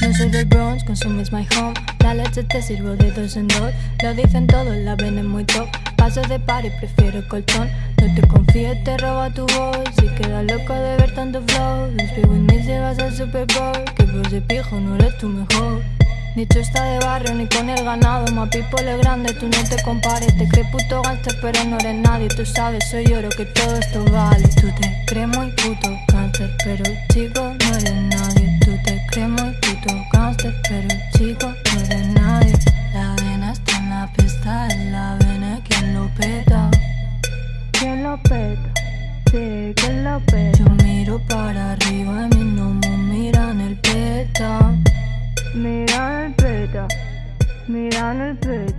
No soy del Bronx, consumes my home. La leche te sirvo de dos en dos. Lo dicen todos, la ven muy top. Paso de par y prefiero colchón No te confíes, te roba tu voz Si quedas loco de ver tanto flow. Me si vas al Super Bowl Que por ese pijo no eres tu mejor. Ni está de barrio ni con el ganado Ma people grande, tú no te compares Te crees puto gangster pero no eres nadie. Tú sabes, soy oro que todo esto vale. Tú te crees muy puto gangster Pero chico, no eres nadie. Tú te crees muy puto gangster Pero chico, lo peta? Sí, ¿quién lo peta? Yo miro para arriba y mis no miran el peta Miran el peta, miran el peta